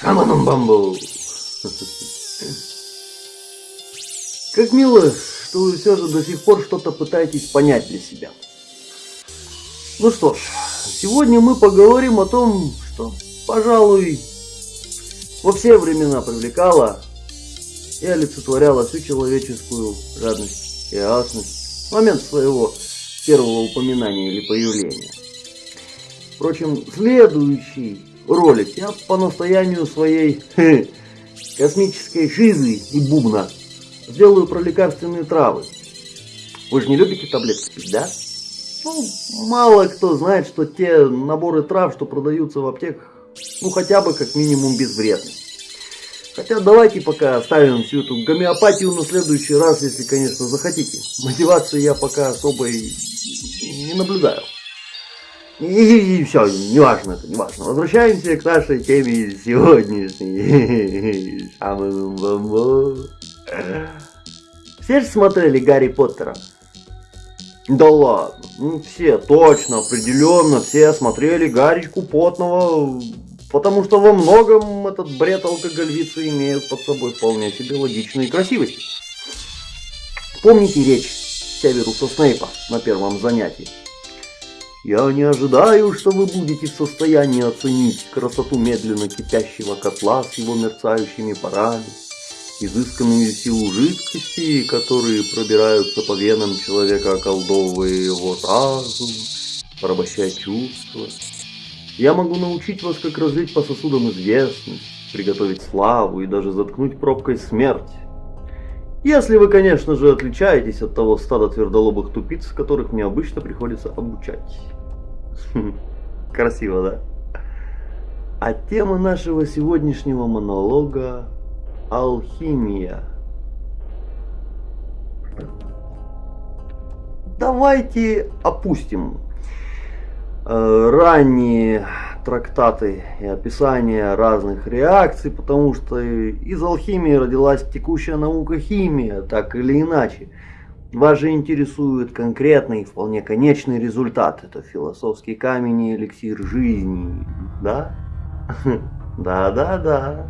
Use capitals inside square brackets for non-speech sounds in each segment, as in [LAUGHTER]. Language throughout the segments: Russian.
Шаманом бамбу. Как мило, что вы все же до сих пор что-то пытаетесь понять для себя. Ну что ж, сегодня мы поговорим о том, что, пожалуй, во все времена привлекало и олицетворяло всю человеческую жадность и ясность в момент своего первого упоминания или появления. Впрочем, следующий ролик я по настоянию своей космической шизы и бубна сделаю про лекарственные травы. Вы же не любите таблетки пить, да? Ну, мало кто знает, что те наборы трав, что продаются в аптеках, ну хотя бы как минимум безвредны. Хотя давайте пока оставим всю эту гомеопатию на следующий раз, если, конечно, захотите. Мотивации я пока особой не наблюдаю. И, и, и все, неважно неважно. Возвращаемся к нашей теме сегодняшней. [LAUGHS] Все же смотрели Гарри Поттера? Да ладно, ну все, точно, определенно, все смотрели Гаричку Потного, потому что во многом этот бред алкоголицы имеет под собой вполне себе логичные красивости. Помните речь Северуса Снейпа на первом занятии? Я не ожидаю, что вы будете в состоянии оценить красоту медленно кипящего котла с его мерцающими парами, изысканную силу жидкости, которые пробираются по венам человека, околдовывая его разум, порабощая чувства. Я могу научить вас, как разлить по сосудам известность, приготовить славу и даже заткнуть пробкой смерть. Если вы, конечно же, отличаетесь от того стада твердолобых тупиц, которых мне обычно приходится обучать. [LAUGHS] Красиво, да? А тема нашего сегодняшнего монолога – алхимия. Давайте опустим э, ранние трактаты и описания разных реакций, потому что из алхимии родилась текущая наука химия, так или иначе. Вас же интересует конкретный, вполне конечный результат. Это философский камень и эликсир жизни, да? [LAUGHS] Да-да-да.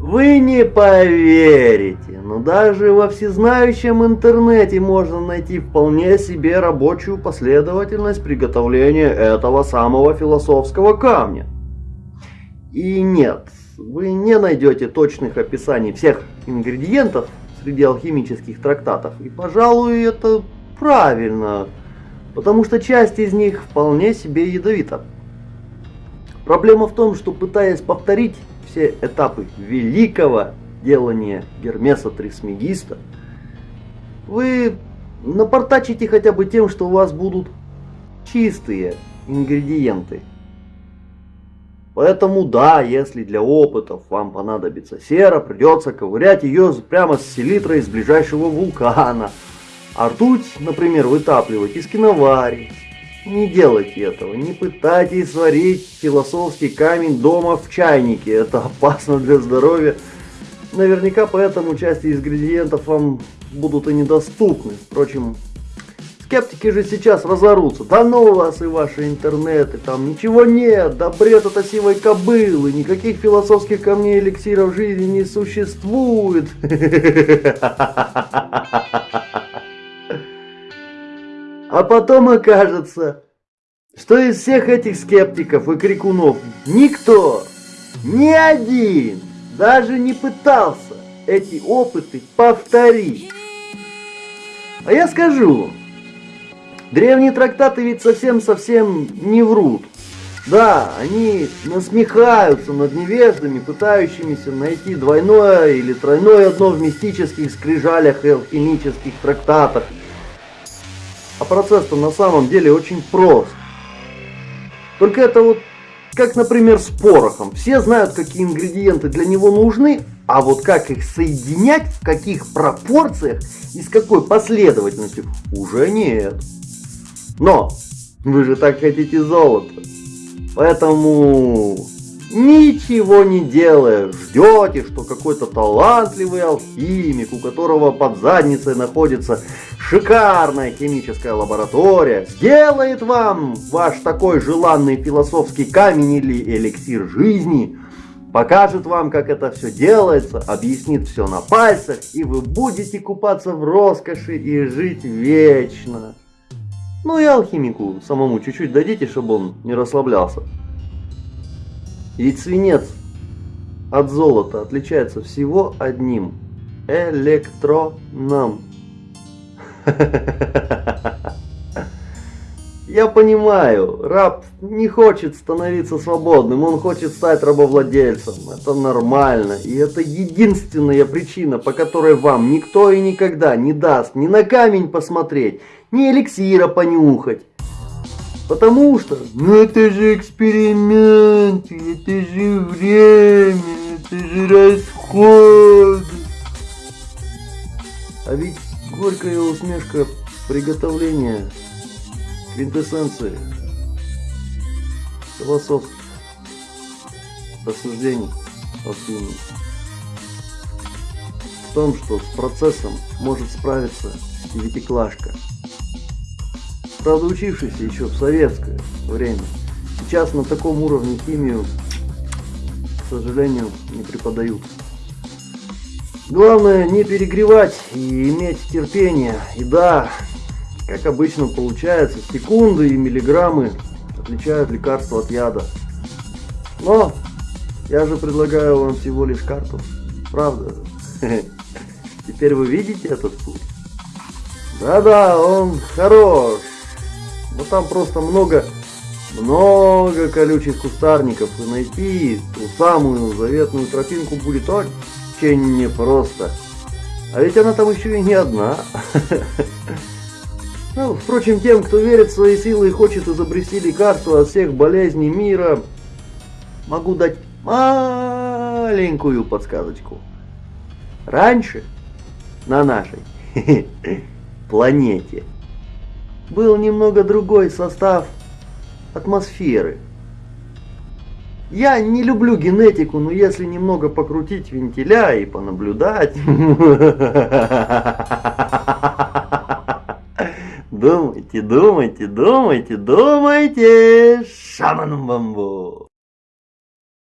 Вы не поверите, но даже во всезнающем интернете можно найти вполне себе рабочую последовательность приготовления этого самого философского камня. И нет, вы не найдете точных описаний всех ингредиентов среди алхимических трактатов. И, пожалуй, это правильно, потому что часть из них вполне себе ядовита. Проблема в том, что пытаясь повторить все этапы великого делания Гермеса Трисмегиста, вы напортачите хотя бы тем, что у вас будут чистые ингредиенты. Поэтому да, если для опытов вам понадобится сера, придется ковырять ее прямо с селитрой из ближайшего вулкана. А ртуть, например, вытапливать из киновари. Не делайте этого, не пытайтесь сварить философский камень дома в чайнике, это опасно для здоровья. Наверняка поэтому части ингредиентов вам будут и недоступны. Впрочем, скептики же сейчас разорутся. Да ну вас и ваши интернеты, там ничего нет, да бред это сивой кобылы, никаких философских камней эликсиров жизни не существует. [LAUGHS] А потом окажется, что из всех этих скептиков и крикунов никто, ни один, даже не пытался эти опыты повторить. А я скажу, древние трактаты ведь совсем-совсем не врут. Да, они насмехаются над невеждами, пытающимися найти двойное или тройное дно в мистических скрижалях и алхимических трактатах – а процесс-то на самом деле очень прост. Только это вот как, например, с порохом. Все знают, какие ингредиенты для него нужны, а вот как их соединять, в каких пропорциях и с какой последовательностью, уже нет. Но вы же так хотите золото. Поэтому ничего не делая, ждете, что какой-то талантливый алхимик, у которого под задницей находится шикарная химическая лаборатория, сделает вам ваш такой желанный философский камень или эликсир жизни, покажет вам, как это все делается, объяснит все на пальцах, и вы будете купаться в роскоши и жить вечно. Ну и алхимику самому чуть-чуть дадите, чтобы он не расслаблялся. Ведь свинец от золота отличается всего одним – электроном. [LAUGHS] Я понимаю, раб не хочет становиться свободным, он хочет стать рабовладельцем. Это нормально. И это единственная причина, по которой вам никто и никогда не даст ни на камень посмотреть, ни эликсира понюхать. Потому что, ну это же эксперимент, это же время, это же расход. А ведь горькая усмешка приготовления квинтэссенции философских рассуждений алхимии в том, что с процессом может справиться и Витиклашка. Правда, учившийся еще в советское время. Сейчас на таком уровне химию, к сожалению, не преподают. Главное не перегревать и иметь терпение. И да, как обычно получается, секунды и миллиграммы отличают лекарство от яда. Но я же предлагаю вам всего лишь карту. Правда? [LAUGHS] Теперь вы видите этот путь? Да-да, он хорош. Но там просто много, много колючих кустарников. И найти ту самую заветную тропинку будет очень непросто. А ведь она там еще и не одна. [LAUGHS] Ну, впрочем, тем, кто верит в свои силы и хочет изобрести лекарство от всех болезней мира, могу дать маленькую подсказочку. Раньше на нашей [LAUGHS] планете был немного другой состав атмосферы. Я не люблю генетику, но если немного покрутить вентиля и понаблюдать... [LAUGHS] Думайте, думайте, думайте, думайте, шаманом бамбу.